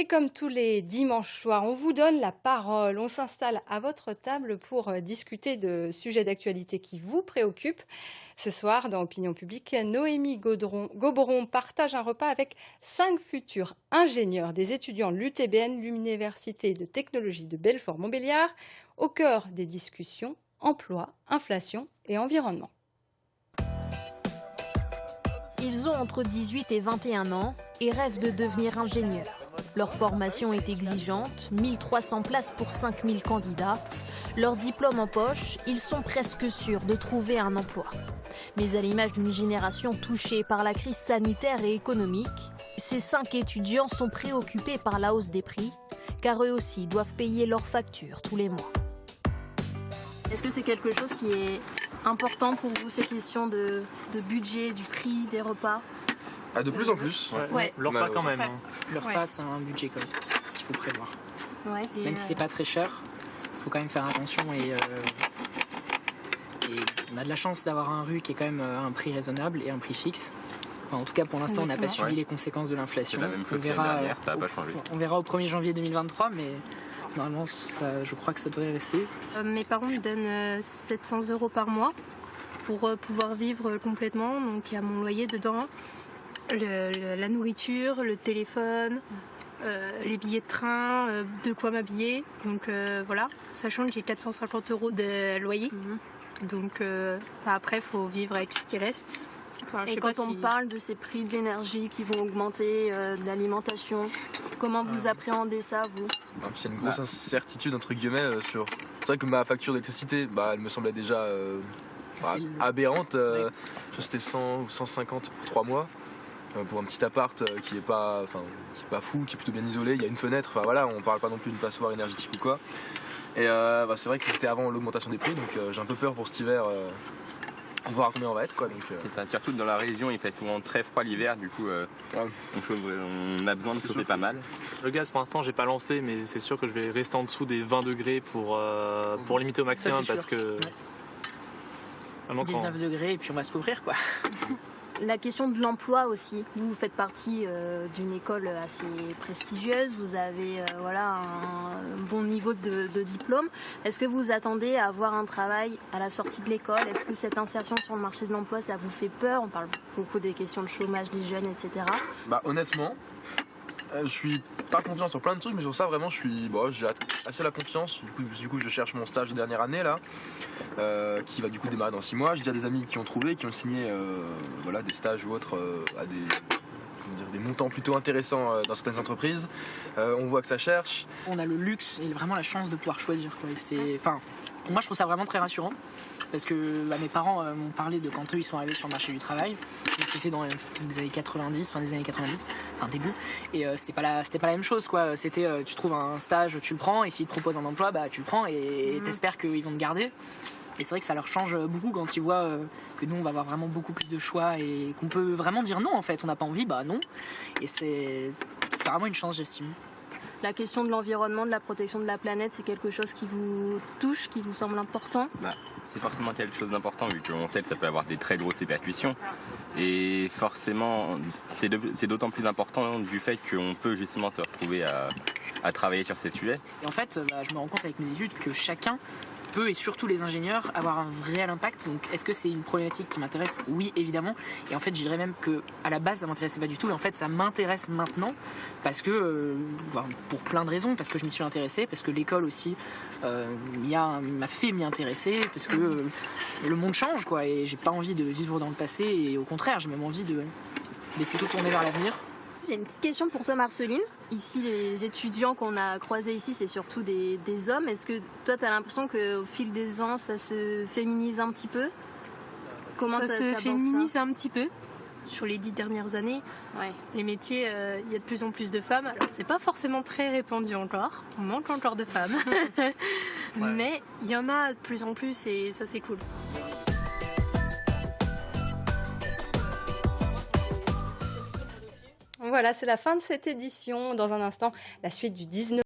Et comme tous les dimanches soirs, on vous donne la parole. On s'installe à votre table pour euh, discuter de sujets d'actualité qui vous préoccupent. Ce soir, dans Opinion publique, Noémie Gauberon partage un repas avec cinq futurs ingénieurs des étudiants de l'UTBN, l'Université de technologie de Belfort-Montbéliard, au cœur des discussions emploi, inflation et environnement. Ils ont entre 18 et 21 ans et rêvent de devenir ingénieurs. Leur formation est exigeante, 1300 places pour 5000 candidats. Leur diplôme en poche, ils sont presque sûrs de trouver un emploi. Mais à l'image d'une génération touchée par la crise sanitaire et économique, ces cinq étudiants sont préoccupés par la hausse des prix, car eux aussi doivent payer leurs factures tous les mois. Est-ce que c'est quelque chose qui est important pour vous, ces questions de, budget, du prix, des repas? Ah, De plus en plus. Ouais. Le repas quand même. Hein. Le repas, c'est un budget qu'il faut prévoir. Même si c'est pas très cher, il faut quand même faire attention et, euh, et on a de la chance d'avoir un rue qui est quand même euh, un prix raisonnable et un prix fixe. en tout cas, pour l'instant, on n'a pas subi les conséquences de l'inflation. On verra, on verra au 1er janvier 2023, mais Normalement, je crois que ça devrait rester. Euh, mes parents me donnent 700 euh, euros par mois pour euh, pouvoir vivre complètement. Donc il y a mon loyer dedans, la nourriture, le téléphone, les billets de train, de quoi m'habiller. Donc voilà, sachant que j'ai 450 euros de loyer. Mhm. Donc après, il faut vivre avec ce qui reste. et quand on parle de ces prix de l'énergie qui vont augmenter, de l'alimentation, comment vous appréhendez ça, vous? C'est une grosse bah. incertitude entre guillemets euh, sur. C'est vrai que ma facture d'électricité, bah, elle me semblait déjà euh, bah, aberrante. Euh, C'était 100 ou 150 pour 3 mois. Pour un petit appart qui est pas, enfin, qui est pas fou, qui est plutôt bien isolé, il y a une fenêtre. Enfin voilà, on parle pas non plus d'une passoire énergétique ou quoi. Et c'est vrai que c'était avant l'augmentation des prix, donc j'ai un peu peur pour cet hiver on voir combien on va être quoi. Donc, euh. surtout dans la région, il fait souvent très froid l'hiver, du coup euh, on, a besoin de chauffer pas mal. Le gaz pour l'instant j'ai pas lancé, mais c'est sûr que je vais rester en dessous des 20 degrés pour, euh, pour limiter au maximum parce que. 19 degrés et puis on va se couvrir quoi. la question de l'emploi aussi. Vous, faites partie euh, d'une école assez prestigieuse, vous avez euh, voilà, un bon niveau de, diplôme. Est-ce que vous attendez à avoir un travail à la sortie de l'école? Est-ce que cette insertion sur le marché de l'emploi, ça vous fait peur? On parle beaucoup des questions de chômage des jeunes, etc. Bah, honnêtement, euh, je suis pas confiant sur plein de trucs, mais sur ça vraiment je suis, bon, j'ai assez la confiance. Du coup, du coup, je cherche mon stage de dernière année là, euh, qui va du coup démarrer dans 6 mois. J'ai déjà des amis qui ont trouvé, qui ont signé, euh, voilà, des stages ou autres à des des montants plutôt intéressants dans certaines entreprises. on voit que ça cherche. On a le luxe et vraiment la chance de pouvoir choisir. C'est, enfin, moi je trouve ça vraiment très rassurant parce que bah, mes parents euh, m'ont parlé de quand eux ils sont arrivés sur le marché du travail. C'était dans les années 90, fin des années 90, enfin début. Et euh, c'était pas la, c'était pas la même chose quoi. C'était euh, tu trouves un stage, tu le prends, et s'ils te proposent un emploi, bah tu le prends et mhm. t'espères qu'ils vont te garder. Et c'est vrai que ça leur change beaucoup quand ils voient que nous on va avoir vraiment beaucoup plus de choix et qu'on peut vraiment dire non en fait. On n'a pas envie, bah non. Et c'est, c'est vraiment une chance j'estime la question de l'environnement, de la protection de la planète, c'est quelque chose qui vous touche, qui vous semble important? Bah, C'est forcément quelque chose d'important vu qu'on sait que ça peut avoir des très grosses répercussions. Et forcément, c'est d'autant plus important du fait qu'on peut justement se retrouver à, travailler sur ces sujets. Et en fait, bah, je me rends compte avec mes études que chacun peut et surtout les ingénieurs avoir un réel impact. Donc est-ce que c'est une problématique qui m'intéresse? Oui, évidemment. Et en fait, je dirais même que à la base, ça m'intéressait pas du tout. Et en fait, ça m'intéresse maintenant parce que euh, pour plein de raisons, parce que je m'y suis intéressé, parce que l'école aussi euh, m'a fait m'y intéresser, parce que euh, le monde change quoi. Et j'ai pas envie de vivre dans le passé. Et au contraire, j'ai même envie de d'être plutôt tourné vers l'avenir. J'ai une petite question pour toi, Marceline. Ici, les étudiants qu'on a croisés ici, c'est surtout des, hommes. Est-ce que toi, tu as l'impression qu'au fil des ans, ça se féminise un petit peu? Comment ça se féminise un petit peu sur les dix dernières années. Les métiers, euh, il y a de plus en plus de femmes. Alors, c'est pas forcément très répandu encore. On manque encore de femmes. Mais il y en a de plus en plus et ça, c'est cool. Voilà, c'est la fin de cette édition. Dans un instant, la suite du 19.